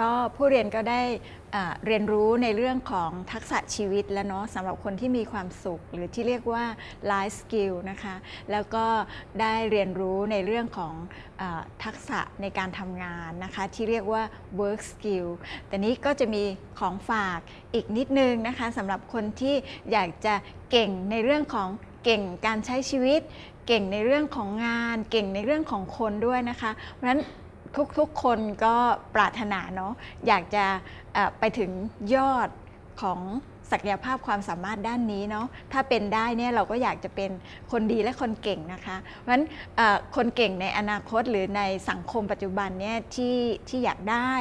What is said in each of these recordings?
ก็ผู้เรียนก็ได้เรียนรู้ในเรื่องของทักษะชีวิตแล้วเนาะสำหรับคนที่มีความสุข หรือที่เรียกว่า life skill นะคะแล้วก็ได้เรียนรู้ในเรื่องของอทักษะในการทำงานนะคะที่เรียกว่า work skill แต่นี้ก็จะมีของฝากอีกนิดนึงนะคะสำหรับคนที่อยากจะเก่งในเรื่องของเก่งการใช้ชีวิต เก่งในเรื่องของงาน เก่งในเรื่องของคนด้วยนะคะเพราะฉะนั้น ทุกๆคนก็ปรารถนาเนาะอยากจะไปถึงยอดของ ศักยภาพความสามารถด้านนี้เนาะถ้าเป็นได้เนี่ยเราก็อยากจะเป็นคนดีและคนเก่งนะคะเพราะฉะนั้นคนเก่งในอนาคตหรือในสังคมปัจจุบันเนี่ยที่ที่อยากได้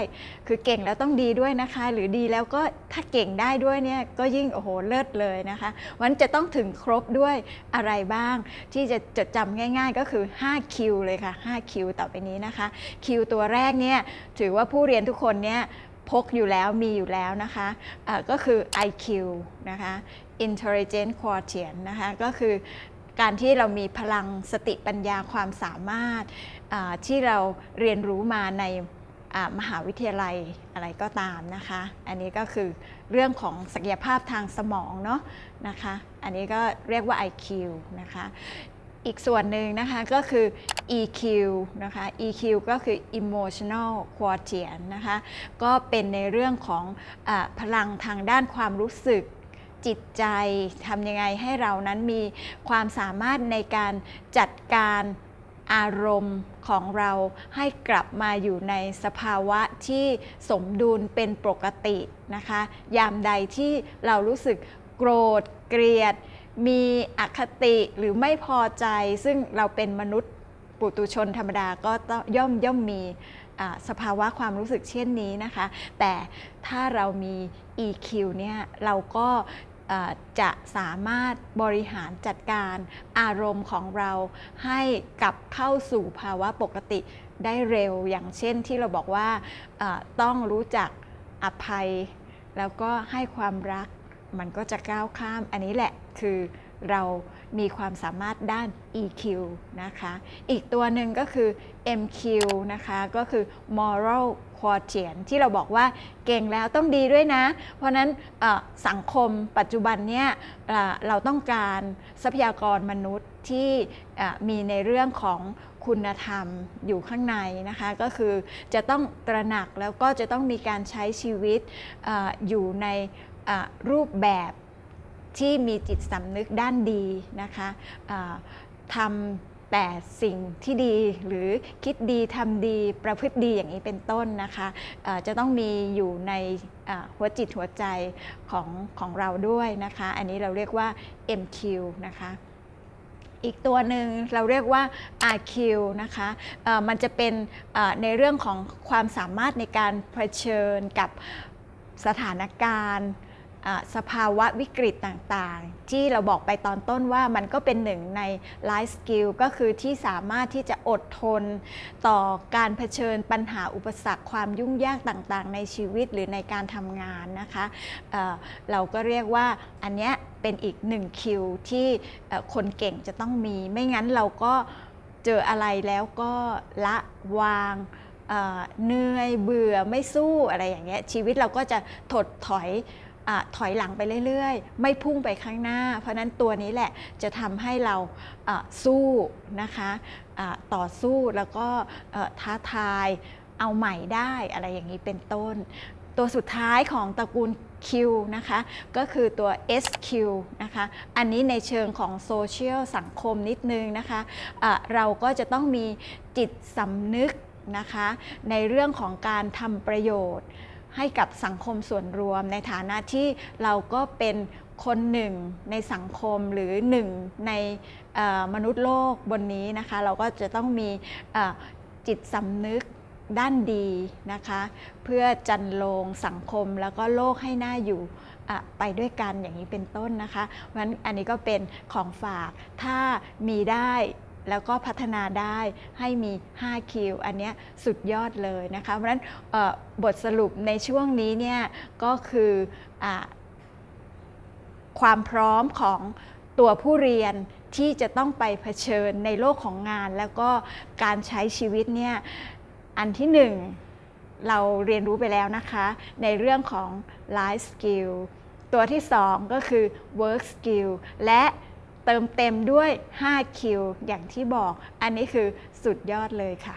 คือเก่งแล้วต้องดีด้วยนะคะ หรือดีแล้วก็ถ้าเก่งได้ด้วยเนี่ยก็ยิ่งโอ้โหเลิศเลยนะคะวันจะต้องถึงครบด้วยอะไรบ้าง ที่จะจดจำง่าย ๆ ก็คือ5คิวเลยค่ะ5คิวต่อไปนี้นะคะคิวตัวแรกเนี่ยถือว่าผู้เรียนทุกคนเนี่ย พกอยู่แล้วมีอยู่แล้วนะคะะก็คือ IQ นะคะ Intelligent Quotient นะคะก็คือการที่เรามีพลังสติปัญญาความสามารถที่เราเรียนรู้มาในมหาวิทยาลัยอะไรก็ตามนะคะ อันนี้ก็คือเรื่องของศักยภาพทางสมองเนาะนะคะ อันนี้ก็เรียกว่า IQ นะคะ อีกส่วนหนึ่งนะคะก็คือ EQ นะคะ EQ ก็คือ emotional quotient นะคะก็เป็นในเรื่องของอพลังทางด้านความรู้สึกจิตใจทำยังไงให้เรานั้นมีความสามารถในการจัดการอารมณ์ของเราให้กลับมาอยู่ในสภาวะที่สมดุลเป็นปกตินะคะ ยามใดที่เรารู้สึกโกรธเกลียด มีอคติหรือไม่พอใจ ซึ่งเราเป็นมนุษย์ปุตุชนธรรมดาก็ย่อมย่อมมีสภาวะความรู้สึกเช่นนี้นะคะ แต่ถ้าเรามี EQ เนี่ยเราก็จะสามารถบริหารจัดการอารมณ์ของเราให้กลับเข้าสู่ภาวะปกติได้เร็วอย่างเช่นที่เราบอกว่าต้องรู้จักอภัย แล้วก็ให้ความรัก มันก็จะก้าวข้ามอันนี้แหละคือเรามีความสามารถด้าน EQ นะคะ อีกตัวหนึ่งก็คือ MQ นะคะ ก็คือ moral quotient ที่เราบอกว่าเก่งแล้วต้องดีด้วยนะ เพราะนั้นสังคมปัจจุบันเนี่ยเราต้องการทรัพยากรมนุษย์ที่มีในเรื่องของคุณธรรมอยู่ข้างในนะคะ ก็คือจะต้องตระหนักแล้วก็จะต้องมีการใช้ชีวิตออยู่ใน รูปแบบที่มีจิตสำนึกด้านดีนะคะทำแต่สิ่งที่ดีหรือคิดดีทำดีประพฤติดีอย่างนี้เป็นต้นนะคะอ่าจะต้องมีอยู่ในหัวจิตหัวใจของของเราด้วยนะคะ อันนี้เราเรียกว่า MQ นะคะอีกตัวหนึ่งเราเรียกว่า RQ นะคะมันจะเป็นในเรื่องของความสามารถในการเผชิญกับสถานการณ์ สภาวะวิกฤตต่างๆ ที่เราบอกไปตอนต้นว่ามันก็เป็นหนึ่งใน life skill ก็คือที่สามารถที่จะอดทน ต่อการเผชิญปัญหาอุปสรรคความยุ่งยากต่างๆ ในชีวิตหรือในการทำงานนะคะเเราก็เรียกว่าอันเนี้ยเป็นอีกหนึ่งคิวที่คนเก่งจะต้องมี ไม่งั้นเราก็เจออะไรแล้วก็ละวางเเหนื่อยเบื่อไม่สู้อะไรอย่างเงี้ยชีวิตเราก็จะถดถอย อถอยหลังไปเรื่อยๆ ไม่พุ่งไปข้างหน้า เพราะนั้นตัวนี้แหละจะทำให้เราสู้นะคะะต่อสู้แล้วก็ท้าทายเอาใหม่ได้อะไรอย่างนี้เป็นต้น ตัวสุดท้ายของตระกูล Q นะคะ ก็คือตัว SQ นะคะ อันนี้ในเชิงของโซเชียลสังคมนิดนึงนะคะะเราก็จะต้องมีจิตสำนึกนะคะ ในเรื่องของการทำประโยชน์ ให้กับสังคมส่วนรวม ในฐานะที่เราก็เป็นคนหนึ่งในสังคมหรือหนึ่งในมนุษย์โลกบนนี้นะคะ เราก็จะต้องมีจิตสำนึกด้านดีนะคะ เพื่อจันโลงสังคมแล้วก็โลกให้หน่าอยู่ไปด้วยกันอย่างนี้เป็นต้นนะคะเพราะฉะนั้นอันนี้ก็เป็นของฝากถ้ามีได้ แล้วก็พัฒนาได้ให้มี 5 คิว อันนี้สุดยอดเลยนะคะเพราะฉะนั้นบทสรุปในช่วงนี้เนี่ยก็คืออความพร้อมของตัวผู้เรียนที่จะต้องไปเผชิญในโลกของงาน แล้วก็การใช้ชีวิตเนี่ยอันที่หนึ่งเราเรียนรู้ไปแล้วนะคะ ในเรื่องของ life skill ตัวที่2ก็คือ work skill และ เติมเต็มด้วย 5 คิว อย่างที่บอก อันนี้คือสุดยอดเลยค่ะ